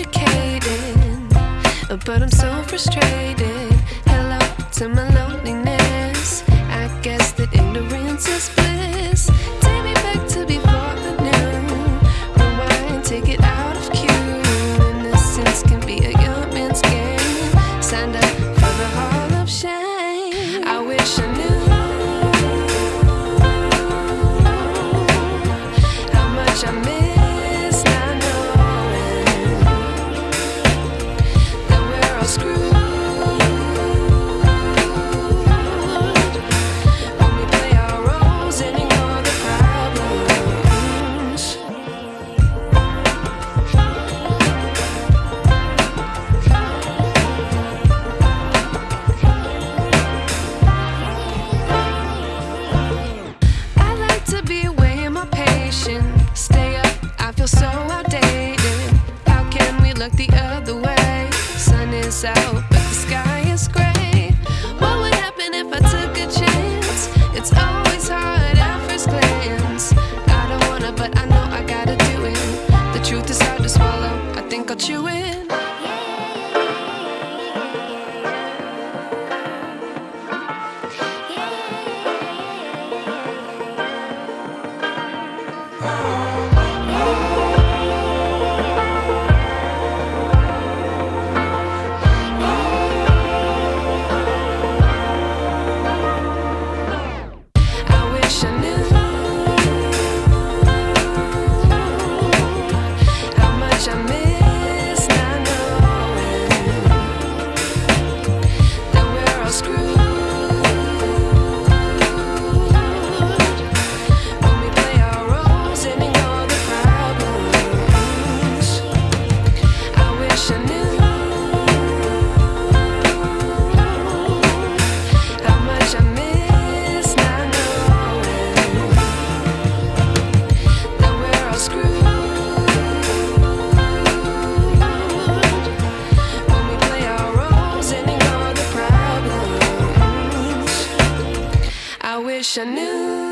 educated, but I'm so frustrated. Hello to my loneliness. I guess that ignorance is. Sun is out, but the sky is gray. What would happen if I took a chance? It's always hard at first glance. I don't wanna, but I know I gotta do it. The truth is hard to swallow. I think I'll chew it. Wish I knew wish I knew.